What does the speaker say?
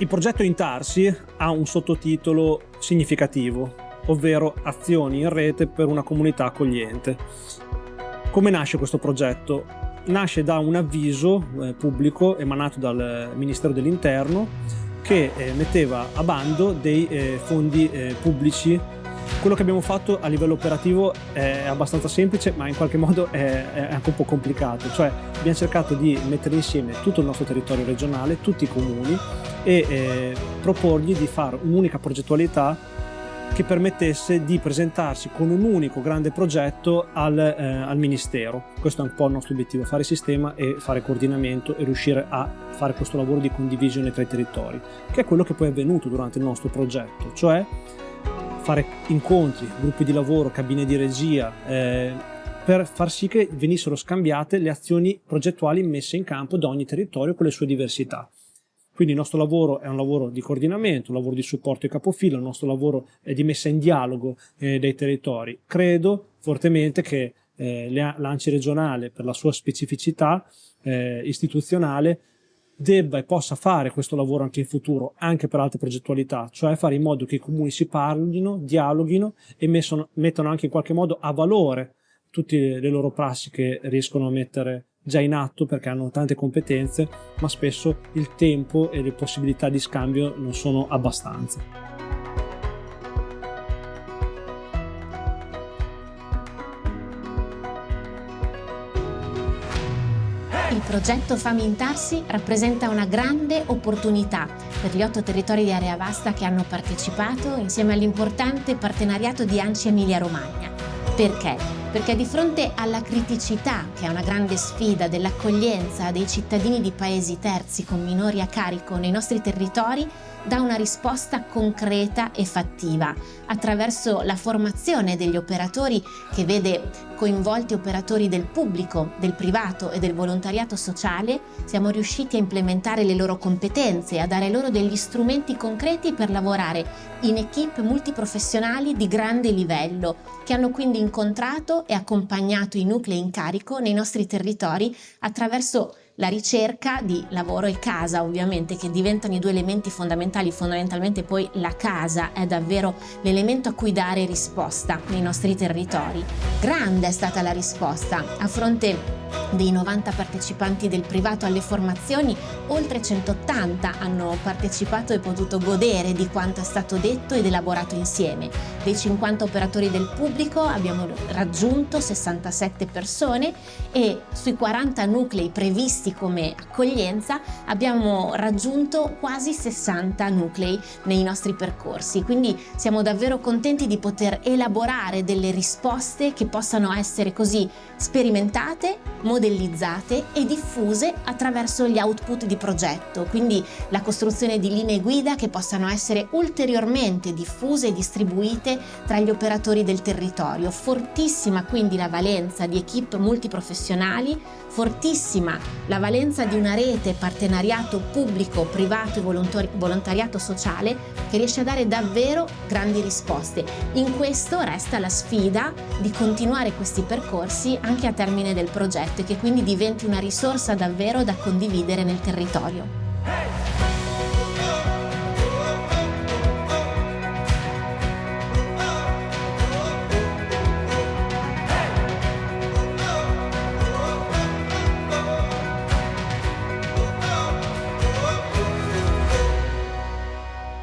Il progetto Intarsi ha un sottotitolo significativo, ovvero Azioni in rete per una comunità accogliente. Come nasce questo progetto? Nasce da un avviso eh, pubblico emanato dal Ministero dell'Interno che eh, metteva a bando dei eh, fondi eh, pubblici quello che abbiamo fatto a livello operativo è abbastanza semplice, ma in qualche modo è, anche un po' complicato. Cioè abbiamo cercato di mettere insieme tutto il nostro territorio regionale, tutti i comuni e eh, proporgli di fare un'unica progettualità che permettesse di presentarsi con un unico grande progetto al, eh, al, Ministero. Questo è un po' il nostro obiettivo, fare sistema e fare coordinamento e riuscire a fare questo lavoro di condivisione tra i territori, che è quello che poi è avvenuto durante il nostro progetto, cioè fare incontri, gruppi di lavoro, cabine di regia, eh, per far sì che venissero scambiate le azioni progettuali messe in campo da ogni territorio con le sue diversità. Quindi il nostro lavoro è un lavoro di coordinamento, un lavoro di supporto ai capofila, il nostro lavoro è di messa in dialogo eh, dei territori. Credo fortemente che eh, l'ANCI regionale, per la sua specificità eh, istituzionale, debba e possa fare questo lavoro anche in futuro, anche per altre progettualità, cioè fare in modo che i comuni si parlino, dialoghino e messono, mettano anche in qualche modo a valore tutte le loro prassi che riescono a mettere già in atto perché hanno tante competenze, ma spesso il tempo e le possibilità di scambio non sono abbastanza. Il progetto Famintarsi rappresenta una grande opportunità per gli otto territori di area vasta che hanno partecipato insieme all'importante partenariato di ANCI Emilia-Romagna. Perché? Perché di fronte alla criticità, che è una grande sfida dell'accoglienza dei cittadini di paesi terzi con minori a carico nei nostri territori, dà una risposta concreta e fattiva attraverso la formazione degli operatori che vede coinvolti operatori del pubblico, del privato e del volontariato sociale, siamo riusciti a implementare le loro competenze, a dare loro degli strumenti concreti per lavorare in equip multiprofessionali di grande livello, che hanno quindi incontrato e accompagnato i nuclei in carico nei nostri territori attraverso la ricerca di lavoro e casa ovviamente che diventano i due elementi fondamentali, fondamentalmente poi la casa è davvero l'elemento a cui dare risposta nei nostri territori. Grande è stata la risposta a fronte dei 90 partecipanti del privato alle formazioni, oltre 180 hanno partecipato e potuto godere di quanto è stato detto ed elaborato insieme. Dei 50 operatori del pubblico abbiamo raggiunto 67 persone e sui 40 nuclei previsti come accoglienza abbiamo raggiunto quasi 60 nuclei nei nostri percorsi. Quindi siamo davvero contenti di poter elaborare delle risposte che possano essere così sperimentate, modellizzate e diffuse attraverso gli output di progetto, quindi la costruzione di linee guida che possano essere ulteriormente diffuse e distribuite tra gli operatori del territorio. Fortissima quindi la valenza di equip multiprofessionali, fortissima la valenza di una rete partenariato pubblico, privato e volontariato sociale che riesce a dare davvero grandi risposte. In questo resta la sfida di continuare questi percorsi anche a termine del progetto e che quindi diventi una risorsa davvero da condividere nel territorio.